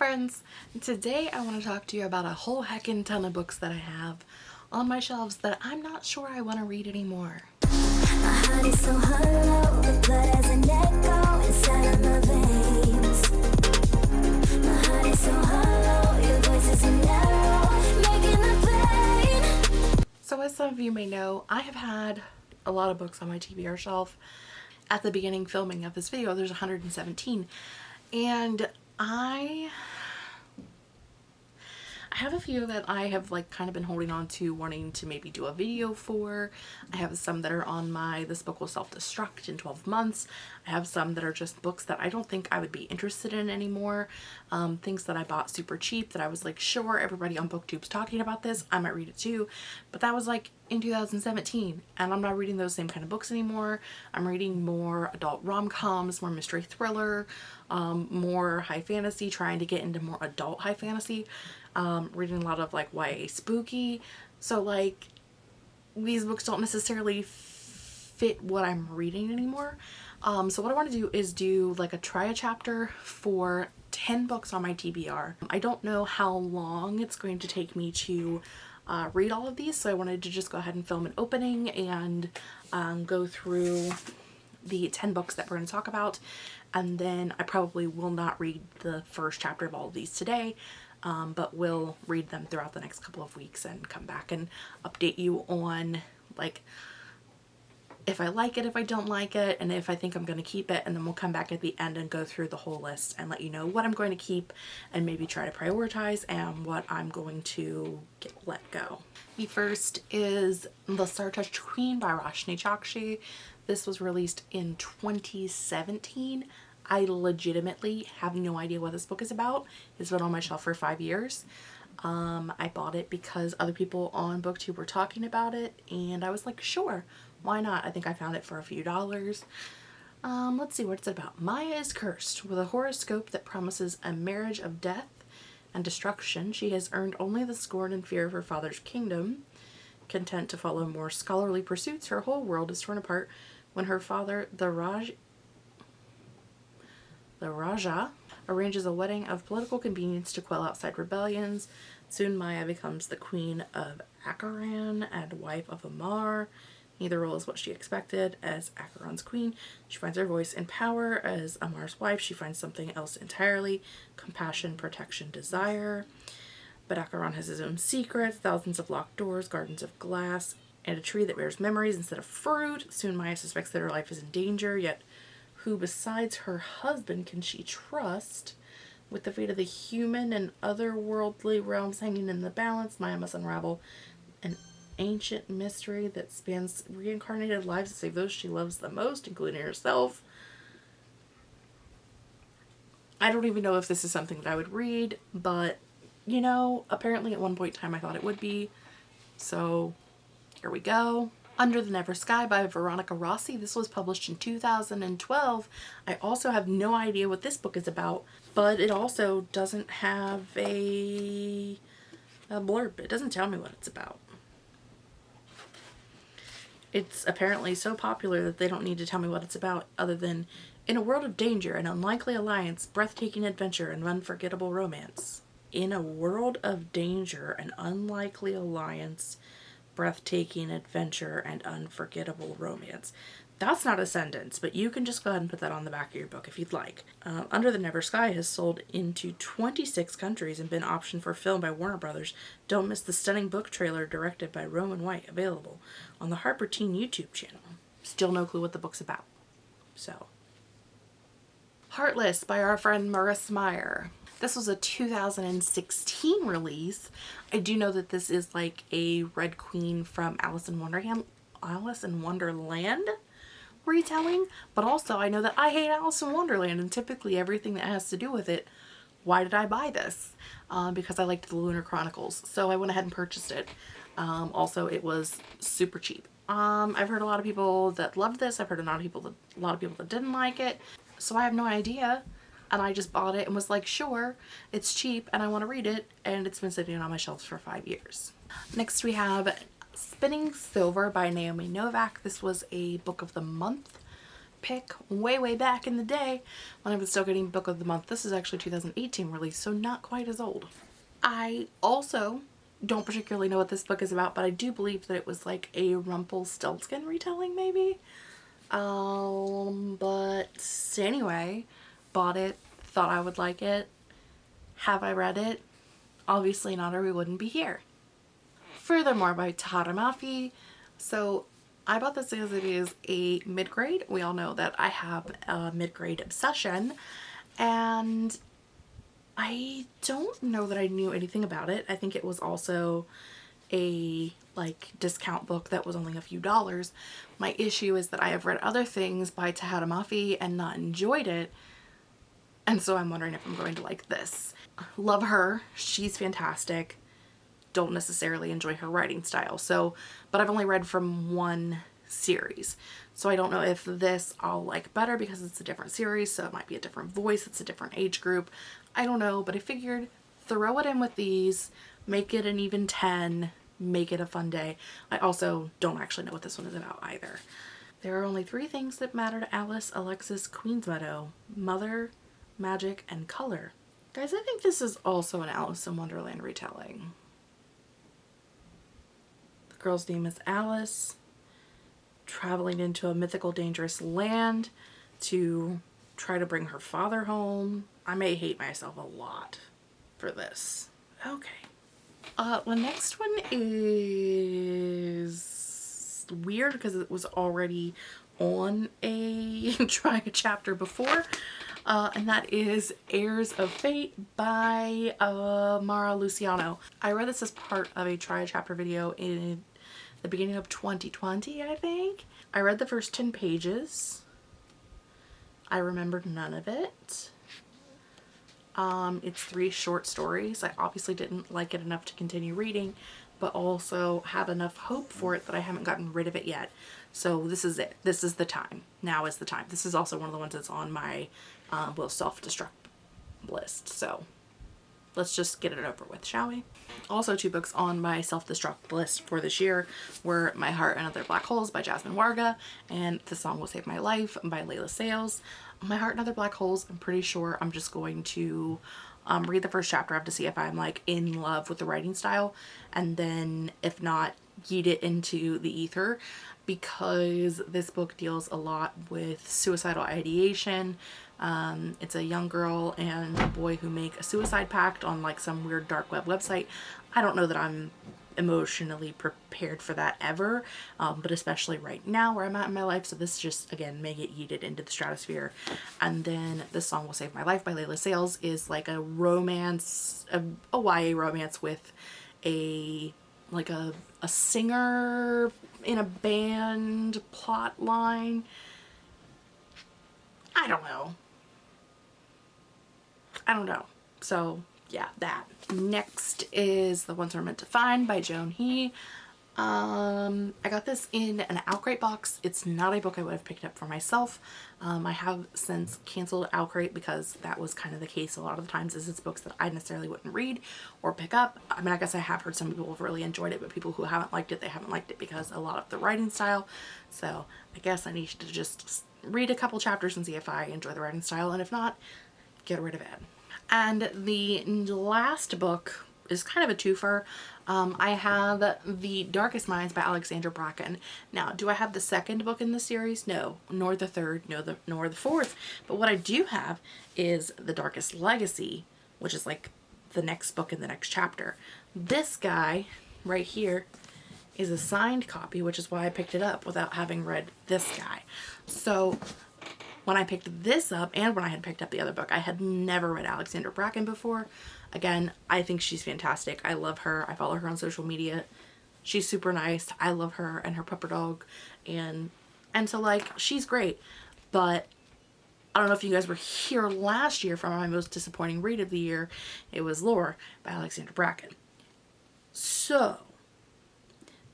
friends! Today I want to talk to you about a whole heckin' ton of books that I have on my shelves that I'm not sure I want to read anymore. So hollow, so as some of you may know, I have had a lot of books on my TBR shelf. At the beginning filming of this video, there's 117 and I I have a few that I have like kind of been holding on to wanting to maybe do a video for. I have some that are on my this book will self-destruct in 12 months. I have some that are just books that I don't think I would be interested in anymore. Um, things that I bought super cheap that I was like sure everybody on booktube's talking about this I might read it too but that was like in 2017 and I'm not reading those same kind of books anymore. I'm reading more adult rom-coms, more mystery thriller, um, more high fantasy, trying to get into more adult high fantasy um, reading a lot of like YA spooky. So like these books don't necessarily fit what I'm reading anymore. Um, so what I want to do is do like a try a chapter for 10 books on my TBR. I don't know how long it's going to take me to uh, read all of these so I wanted to just go ahead and film an opening and um, go through the 10 books that we're going to talk about and then I probably will not read the first chapter of all of these today um, but we'll read them throughout the next couple of weeks and come back and update you on like if I like it, if I don't like it, and if I think I'm going to keep it, and then we'll come back at the end and go through the whole list and let you know what I'm going to keep and maybe try to prioritize and what I'm going to get, let go. The first is The Star-Touched Queen by Roshani Chokshi. This was released in 2017. I legitimately have no idea what this book is about. It's been on my shelf for five years. Um, I bought it because other people on booktube were talking about it and I was like sure why not? I think I found it for a few dollars. Um, let's see what's it about? Maya is cursed with a horoscope that promises a marriage of death and destruction. She has earned only the scorn and fear of her father's kingdom. Content to follow more scholarly pursuits. Her whole world is torn apart when her father the Raj the Raja arranges a wedding of political convenience to quell outside rebellions. Soon Maya becomes the queen of Acheron and wife of Amar. Neither role is what she expected. As Acheron's queen, she finds her voice and power. As Amar's wife, she finds something else entirely. Compassion, protection, desire. But Acheron has his own secrets, thousands of locked doors, gardens of glass, and a tree that bears memories instead of fruit. Soon Maya suspects that her life is in danger, yet who besides her husband can she trust? With the fate of the human and otherworldly realms hanging in the balance, Maya must unravel an ancient mystery that spans reincarnated lives to save those she loves the most, including herself. I don't even know if this is something that I would read, but, you know, apparently at one point in time I thought it would be. So, here we go. Under the Never Sky by Veronica Rossi. This was published in 2012. I also have no idea what this book is about, but it also doesn't have a, a blurb. It doesn't tell me what it's about. It's apparently so popular that they don't need to tell me what it's about other than in a world of danger, an unlikely alliance, breathtaking adventure, and unforgettable romance. In a world of danger, an unlikely alliance, breathtaking adventure and unforgettable romance. That's not a sentence, but you can just go ahead and put that on the back of your book if you'd like. Uh, Under the Never Sky has sold into 26 countries and been optioned for film by Warner Brothers. Don't miss the stunning book trailer directed by Roman White, available on the Harper Teen YouTube channel. Still no clue what the book's about. So. Heartless by our friend Marissa Meyer. This was a 2016 release. I do know that this is like a Red Queen from Alice in Wonderland, Alice in Wonderland retelling, but also I know that I hate Alice in Wonderland and typically everything that has to do with it, why did I buy this? Um, because I liked the Lunar Chronicles, so I went ahead and purchased it. Um, also, it was super cheap. Um, I've heard a lot of people that loved this. I've heard a lot of people that a lot of people that didn't like it. So I have no idea and I just bought it and was like, sure, it's cheap and I want to read it. And it's been sitting on my shelves for five years. Next we have Spinning Silver by Naomi Novik. This was a book of the month pick way, way back in the day when I was still getting book of the month. This is actually 2018 release, so not quite as old. I also don't particularly know what this book is about, but I do believe that it was like a Rumpelstiltskin retelling maybe. Um, but anyway, bought it, thought I would like it. Have I read it? Obviously not or we wouldn't be here. Furthermore by Tahereh Mafi. So I bought this because it is a mid-grade. We all know that I have a mid-grade obsession and I don't know that I knew anything about it. I think it was also a like discount book that was only a few dollars. My issue is that I have read other things by Tahereh Mafi and not enjoyed it. And so I'm wondering if I'm going to like this. Love her. She's fantastic. Don't necessarily enjoy her writing style. So, but I've only read from one series. So I don't know if this I'll like better because it's a different series. So it might be a different voice. It's a different age group. I don't know, but I figured throw it in with these, make it an even 10, make it a fun day. I also don't actually know what this one is about either. There are only three things that matter to Alice Alexis Queensmeadow. Mother, magic, and color. Guys, I think this is also an Alice in Wonderland retelling. Girl's name is Alice, traveling into a mythical dangerous land to try to bring her father home. I may hate myself a lot for this. Okay. Uh, the next one is weird because it was already on a try a chapter before. Uh, and that is Heirs of Fate by uh, Mara Luciano. I read this as part of a try a chapter video in the beginning of 2020, I think. I read the first 10 pages. I remembered none of it. Um, it's three short stories. I obviously didn't like it enough to continue reading, but also have enough hope for it that I haven't gotten rid of it yet. So this is it. This is the time. Now is the time. This is also one of the ones that's on my uh, self-destruct list. So let's just get it over with, shall we? Also two books on my self-destruct list for this year were My Heart and Other Black Holes by Jasmine Warga and The Song Will Save My Life by Leila Sales. My Heart and Other Black Holes, I'm pretty sure I'm just going to um, read the first chapter of to see if I'm like in love with the writing style and then if not yeet it into the ether because this book deals a lot with suicidal ideation. Um, it's a young girl and a boy who make a suicide pact on like some weird dark web website. I don't know that I'm emotionally prepared for that ever, um, but especially right now where I'm at in my life. So this just, again, may get yeeted into the stratosphere. And then The Song Will Save My Life by Leila Sales is like a romance, a, a YA romance with a, like a, a singer in a band plot line. I don't know. I don't know. So yeah, that. Next is The Ones We're Meant to Find by Joan He. Um, I got this in an OwlCrate box. It's not a book I would have picked up for myself. Um, I have since canceled OwlCrate because that was kind of the case a lot of the times is it's books that I necessarily wouldn't read or pick up. I mean, I guess I have heard some people have really enjoyed it, but people who haven't liked it, they haven't liked it because a lot of the writing style. So I guess I need to just read a couple chapters and see if I enjoy the writing style, and if not, get rid of it. And the last book is kind of a twofer. Um, I have The Darkest Minds by Alexandra Bracken. Now, do I have the second book in the series? No, nor the third, no, the, nor the fourth. But what I do have is The Darkest Legacy, which is like the next book in the next chapter. This guy right here is a signed copy, which is why I picked it up without having read this guy. So when I picked this up and when I had picked up the other book, I had never read Alexandra Bracken before. Again, I think she's fantastic. I love her. I follow her on social media. She's super nice. I love her and her pupper dog and and so like she's great. But I don't know if you guys were here last year for my most disappointing read of the year. It was Lore by Alexandra Bracken. So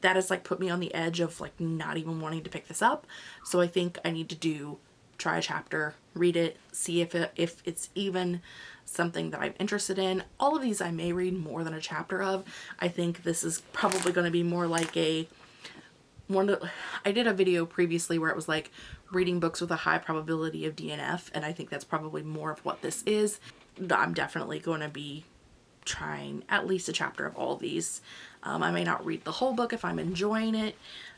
that has like put me on the edge of like not even wanting to pick this up. So I think I need to do try a chapter, read it, see if it, if it's even something that I'm interested in. All of these I may read more than a chapter of. I think this is probably going to be more like a one of I did a video previously where it was like reading books with a high probability of DNF and I think that's probably more of what this is. I'm definitely going to be trying at least a chapter of all these. Um, I may not read the whole book if I'm enjoying it,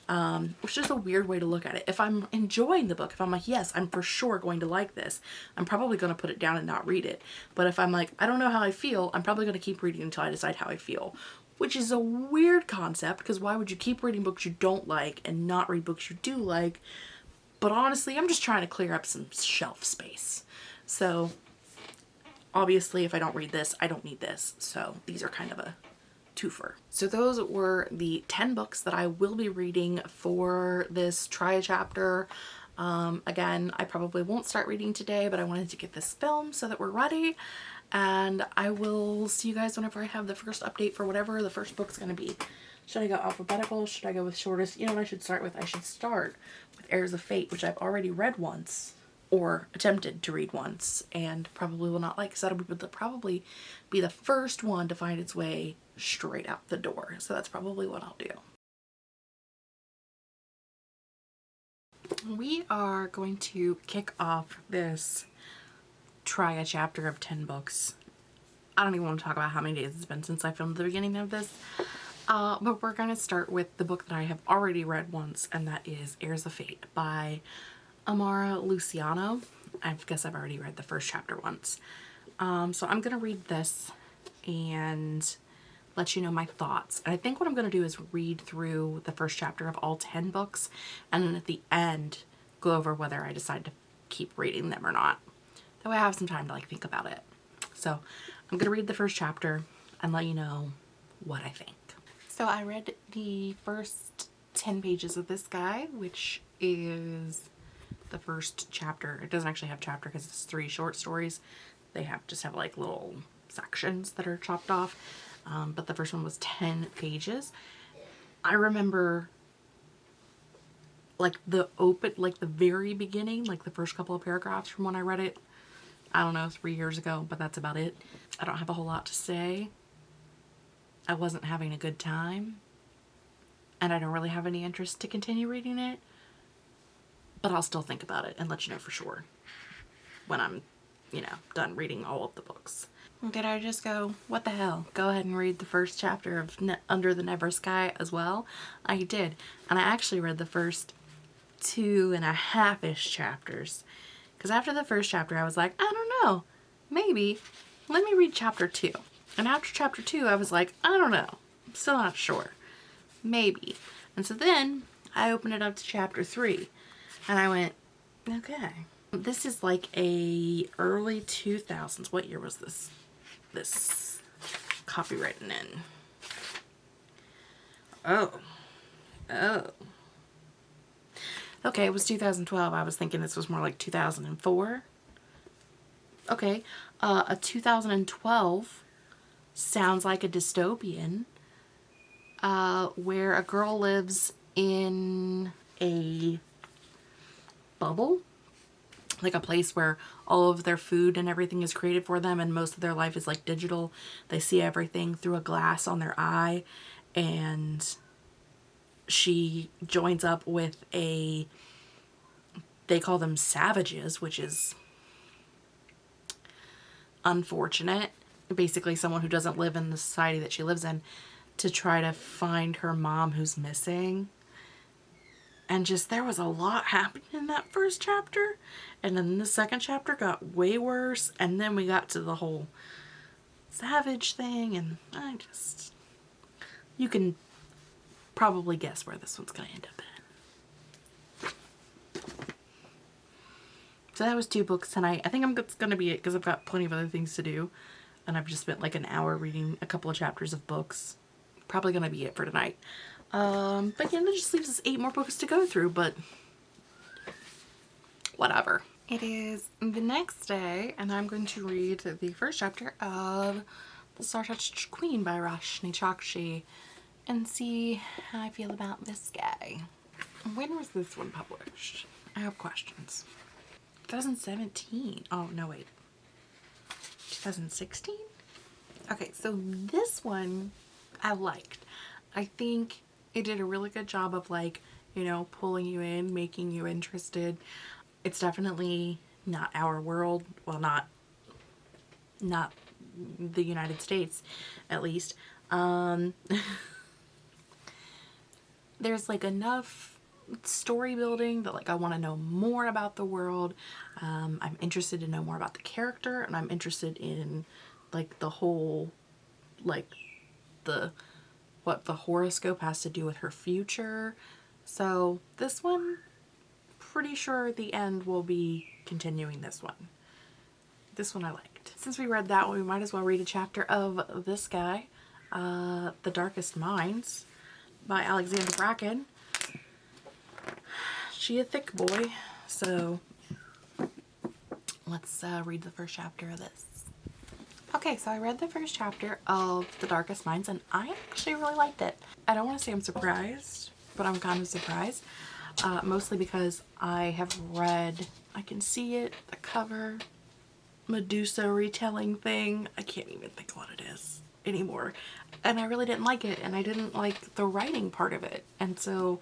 um, which is a weird way to look at it. If I'm enjoying the book, if I'm like, yes, I'm for sure going to like this, I'm probably going to put it down and not read it. But if I'm like, I don't know how I feel, I'm probably going to keep reading until I decide how I feel, which is a weird concept because why would you keep reading books you don't like and not read books you do like? But honestly, I'm just trying to clear up some shelf space. So obviously if I don't read this, I don't need this. So these are kind of a twofer. So those were the 10 books that I will be reading for this try chapter. Um, again, I probably won't start reading today, but I wanted to get this film so that we're ready. And I will see you guys whenever I have the first update for whatever the first book's going to be. Should I go alphabetical? Should I go with shortest? You know what I should start with? I should start with Heirs of Fate, which I've already read once or attempted to read once and probably will not like because that'll be probably be the first one to find its way straight out the door. So that's probably what I'll do. We are going to kick off this try a chapter of 10 books. I don't even want to talk about how many days it's been since I filmed the beginning of this. Uh, but we're going to start with the book that I have already read once, and that is Heirs of Fate by Amara Luciano. I guess I've already read the first chapter once. Um, so I'm going to read this and let you know my thoughts. And I think what I'm going to do is read through the first chapter of all 10 books and then at the end go over whether I decide to keep reading them or not. That way I have some time to like think about it. So I'm going to read the first chapter and let you know what I think. So I read the first 10 pages of this guy, which is the first chapter. It doesn't actually have chapter because it's three short stories. They have just have like little sections that are chopped off. Um, but the first one was 10 pages. I remember like the open, like the very beginning, like the first couple of paragraphs from when I read it. I don't know, three years ago, but that's about it. I don't have a whole lot to say. I wasn't having a good time. And I don't really have any interest to continue reading it but I'll still think about it and let you know for sure when I'm, you know, done reading all of the books. Did I just go, what the hell? Go ahead and read the first chapter of ne Under the Never Sky as well? I did. And I actually read the first two and a half-ish chapters. Because after the first chapter, I was like, I don't know. Maybe. Let me read chapter two. And after chapter two, I was like, I don't know. I'm still not sure. Maybe. And so then I opened it up to chapter three. And I went, okay. This is like a early 2000s. What year was this? This copywritten in? Oh. Oh. Okay, it was 2012. I was thinking this was more like 2004. Okay, uh, a 2012 sounds like a dystopian uh, where a girl lives in a bubble like a place where all of their food and everything is created for them and most of their life is like digital. They see everything through a glass on their eye and she joins up with a they call them savages which is unfortunate basically someone who doesn't live in the society that she lives in to try to find her mom who's missing and just there was a lot happening in that first chapter and then the second chapter got way worse and then we got to the whole savage thing and I just you can probably guess where this one's gonna end up in. So that was two books tonight. I think I'm gonna be it because I've got plenty of other things to do and I've just spent like an hour reading a couple of chapters of books. Probably gonna be it for tonight. Um, but yeah, that just leaves us eight more books to go through, but whatever. It is the next day, and I'm going to read the first chapter of The Star-Touched Queen by Roshani Chokshi and see how I feel about this guy. When was this one published? I have questions. 2017. Oh, no, wait. 2016? Okay, so this one I liked. I think it did a really good job of like you know, pulling you in, making you interested. It's definitely not our world, well not not the United States at least. Um there's like enough story building that like I want to know more about the world. Um, I'm interested to know more about the character and I'm interested in like the whole like the what the horoscope has to do with her future. So this one pretty sure the end will be continuing this one. This one I liked. Since we read that one, we might as well read a chapter of this guy, uh, The Darkest Minds by Alexandra Bracken. She a thick boy, so let's uh, read the first chapter of this. Okay, so I read the first chapter of The Darkest Minds and I actually really liked it. I don't want to say I'm surprised, but I'm kind of surprised. Uh, mostly because I have read, I can see it, the cover, Medusa retelling thing. I can't even think what it is anymore. And I really didn't like it and I didn't like the writing part of it. And so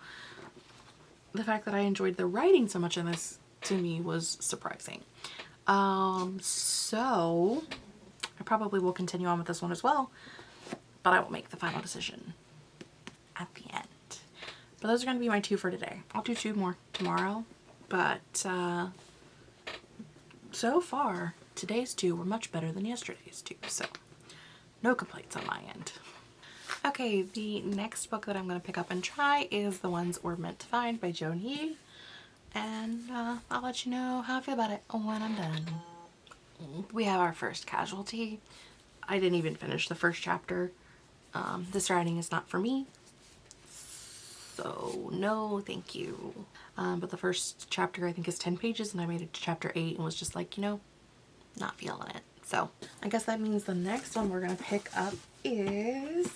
the fact that I enjoyed the writing so much in this to me was surprising. Um, so I probably will continue on with this one as well, but I will make the final decision at the end. But those are going to be my two for today. I'll do two more tomorrow, but uh, so far today's two were much better than yesterday's two, so no complaints on my end. Okay, the next book that I'm going to pick up and try is The Ones We're Meant to Find by Joan He. And uh, I'll let you know how I feel about it when I'm done. We have our first casualty. I didn't even finish the first chapter. Um, this writing is not for me. So no, thank you. Um, but the first chapter I think is 10 pages and I made it to chapter 8 and was just like, you know, not feeling it. So I guess that means the next one we're going to pick up is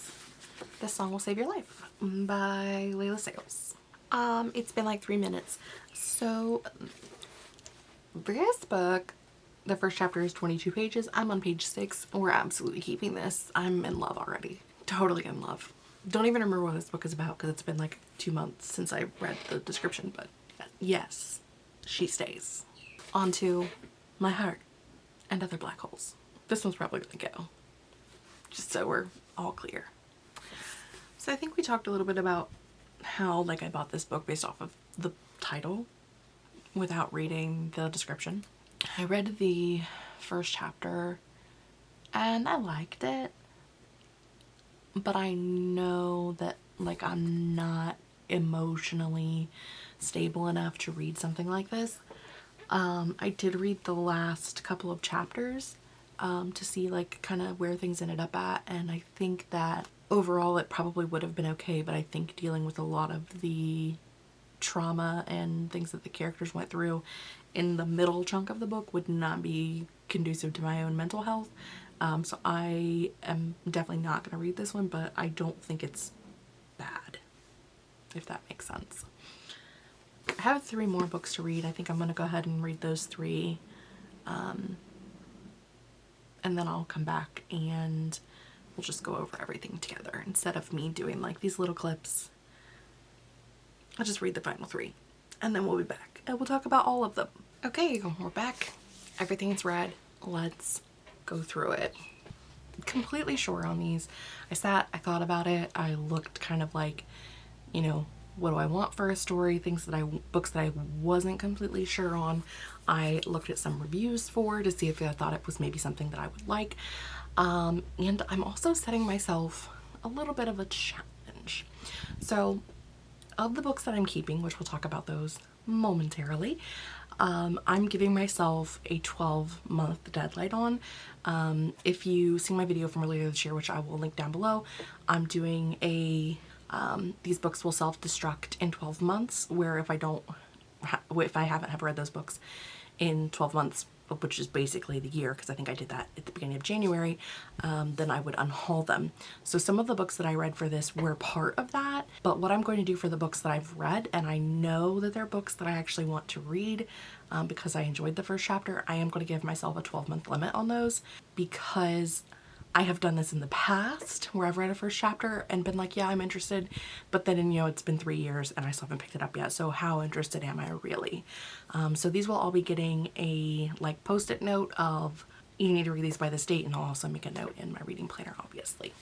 This Song Will Save Your Life by Leila Sales. Um, it's been like three minutes. So this book, the first chapter is 22 pages. I'm on page six. We're absolutely keeping this. I'm in love already. Totally in love. Don't even remember what this book is about because it's been like two months since I read the description, but yes, she stays. On to my heart and other black holes. This one's probably gonna go, just so we're all clear. So I think we talked a little bit about how like I bought this book based off of the title without reading the description. I read the first chapter and I liked it but I know that like I'm not emotionally stable enough to read something like this. Um, I did read the last couple of chapters um, to see like kind of where things ended up at and I think that overall it probably would have been okay but I think dealing with a lot of the trauma and things that the characters went through in the middle chunk of the book would not be conducive to my own mental health um, so I am definitely not going to read this one, but I don't think it's bad, if that makes sense. I have three more books to read. I think I'm going to go ahead and read those three. Um, and then I'll come back and we'll just go over everything together instead of me doing like these little clips. I'll just read the final three and then we'll be back and we'll talk about all of them. Okay, we're back. Everything's read. Let's go through it. Completely sure on these. I sat, I thought about it, I looked kind of like, you know, what do I want for a story, things that I, books that I wasn't completely sure on. I looked at some reviews for to see if I thought it was maybe something that I would like. Um, and I'm also setting myself a little bit of a challenge. So of the books that I'm keeping, which we'll talk about those momentarily, um, I'm giving myself a 12 month deadline on. Um, if you see my video from earlier this year, which I will link down below, I'm doing a, um, these books will self-destruct in 12 months, where if I don't, if I haven't have read those books in 12 months, which is basically the year because I think I did that at the beginning of January, um, then I would unhaul them. So some of the books that I read for this were part of that, but what I'm going to do for the books that I've read, and I know that they're books that I actually want to read um, because I enjoyed the first chapter, I am going to give myself a 12 month limit on those because I have done this in the past where I've read a first chapter and been like, yeah, I'm interested. But then, you know, it's been three years and I still haven't picked it up yet. So how interested am I really? Um, so these will all be getting a like post-it note of you need to read these by this date and I'll also make a note in my reading planner, obviously.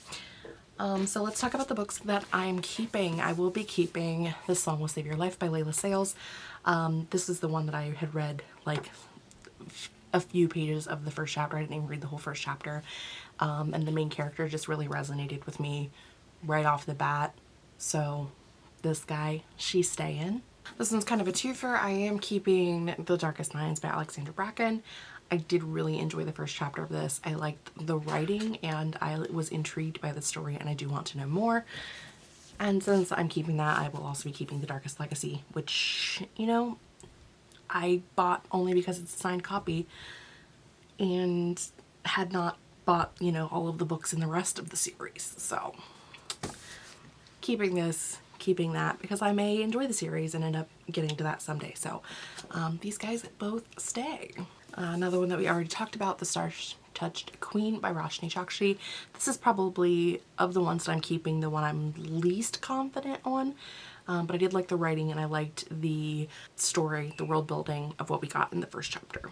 Um, so let's talk about the books that I'm keeping. I will be keeping This Song Will Save Your Life by Leila Sales. Um, this is the one that I had read like a few pages of the first chapter. I didn't even read the whole first chapter. Um, and the main character just really resonated with me right off the bat. So this guy, she's staying. This one's kind of a twofer. I am keeping The Darkest Minds by Alexandra Bracken. I did really enjoy the first chapter of this. I liked the writing and I was intrigued by the story and I do want to know more. And since I'm keeping that, I will also be keeping The Darkest Legacy, which, you know, I bought only because it's a signed copy and had not bought, you know, all of the books in the rest of the series. So keeping this, keeping that because I may enjoy the series and end up getting to that someday. So um, these guys both stay. Uh, another one that we already talked about, The Star Touched Queen by Roshani Chokshi. This is probably, of the ones that I'm keeping, the one I'm least confident on. Um, but I did like the writing and I liked the story, the world building of what we got in the first chapter.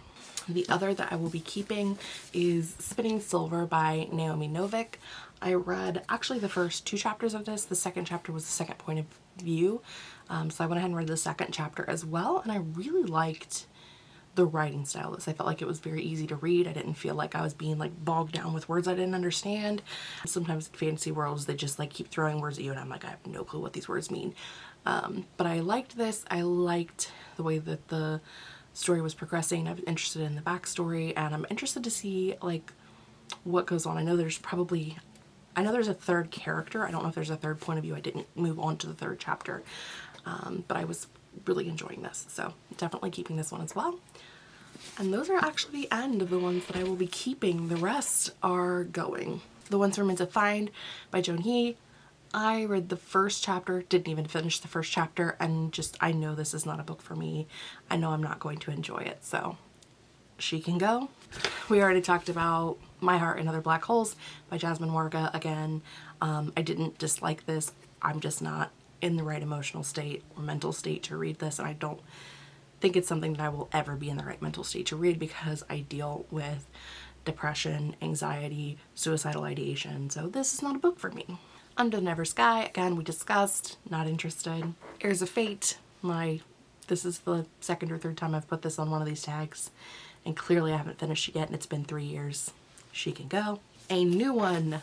The other that I will be keeping is Spinning Silver by Naomi Novik. I read actually the first two chapters of this. The second chapter was the second point of view. Um, so I went ahead and read the second chapter as well. And I really liked the writing style this. I felt like it was very easy to read. I didn't feel like I was being like bogged down with words I didn't understand. Sometimes in fantasy worlds, they just like keep throwing words at you and I'm like, I have no clue what these words mean. Um, but I liked this. I liked the way that the story was progressing. I was interested in the backstory and I'm interested to see like what goes on. I know there's probably, I know there's a third character. I don't know if there's a third point of view. I didn't move on to the third chapter, um, but I was really enjoying this. So definitely keeping this one as well. And those are actually the end of the ones that I will be keeping. The rest are going. The ones we're meant to find by Joan He. I read the first chapter, didn't even finish the first chapter, and just, I know this is not a book for me. I know I'm not going to enjoy it, so she can go. We already talked about My Heart and Other Black Holes by Jasmine Warga. Again, um, I didn't dislike this. I'm just not in the right emotional state or mental state to read this, and I don't think it's something that I will ever be in the right mental state to read because I deal with depression, anxiety, suicidal ideation. So this is not a book for me. Under Never Sky, again, we discussed, not interested. Heirs of Fate, my, this is the second or third time I've put this on one of these tags and clearly I haven't finished it yet and it's been three years. She can go. A new one,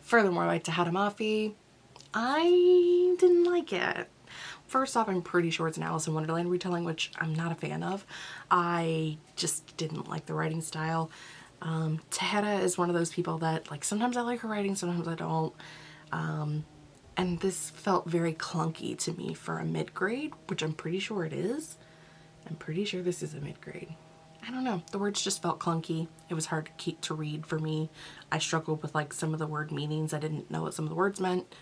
Furthermore by Tahereh Mafi. I didn't like it. First off, I'm pretty sure it's an Alice in Wonderland retelling, which I'm not a fan of. I just didn't like the writing style. Um, Tahereh is one of those people that, like, sometimes I like her writing, sometimes I don't. Um, and this felt very clunky to me for a mid-grade, which I'm pretty sure it is. I'm pretty sure this is a mid-grade. I don't know. The words just felt clunky. It was hard to keep to read for me. I struggled with like some of the word meanings. I didn't know what some of the words meant.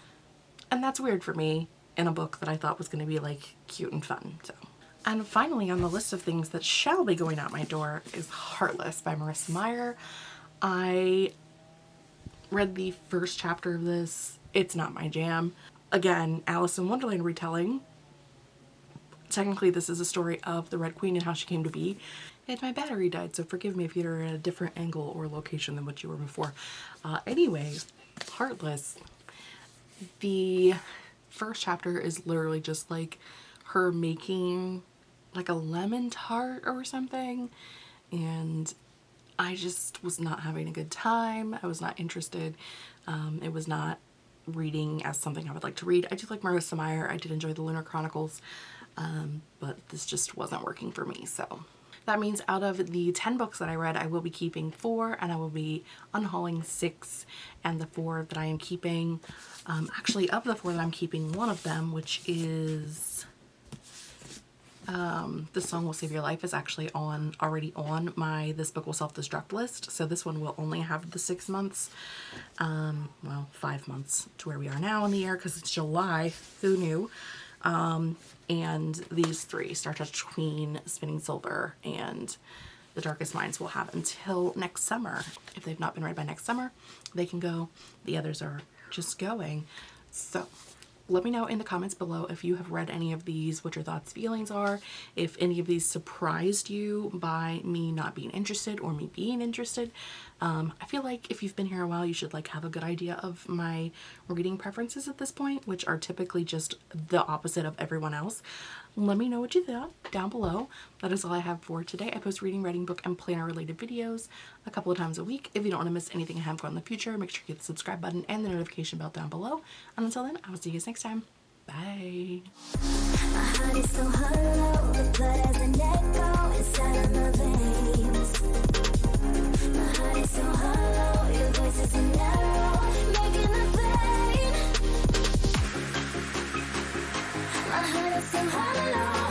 And that's weird for me in a book that I thought was going to be like cute and fun. So, And finally on the list of things that shall be going out my door is Heartless by Marissa Meyer. I read the first chapter of this. It's not my jam. Again, Alice in Wonderland retelling. Technically this is a story of the Red Queen and how she came to be. And my battery died, so forgive me if you're at a different angle or location than what you were before. Uh, anyway, Heartless. The first chapter is literally just like her making like a lemon tart or something and I just was not having a good time. I was not interested. Um, it was not reading as something I would like to read. I do like Marissa Meyer. I did enjoy the Lunar Chronicles, um, but this just wasn't working for me. So that means out of the 10 books that I read, I will be keeping four and I will be unhauling six and the four that I am keeping um, actually, of the four that I'm keeping, one of them, which is um, The Song Will Save Your Life, is actually on already on my This Book Will Self-Destruct list. So this one will only have the six months, um, well, five months to where we are now in the year because it's July. Who knew? Um, and these three, Star Touch Queen, Spinning Silver, and The Darkest Minds will have until next summer. If they've not been read by next summer, they can go. The others are just going. So let me know in the comments below if you have read any of these, what your thoughts, feelings are, if any of these surprised you by me not being interested or me being interested. Um, I feel like if you've been here a while, you should like have a good idea of my reading preferences at this point, which are typically just the opposite of everyone else. Let me know what you thought down below. That is all I have for today. I post reading, writing, book, and planner related videos a couple of times a week. If you don't want to miss anything I have going in the future, make sure you hit the subscribe button and the notification bell down below. And until then, I will see you guys next time. Bye. left and alone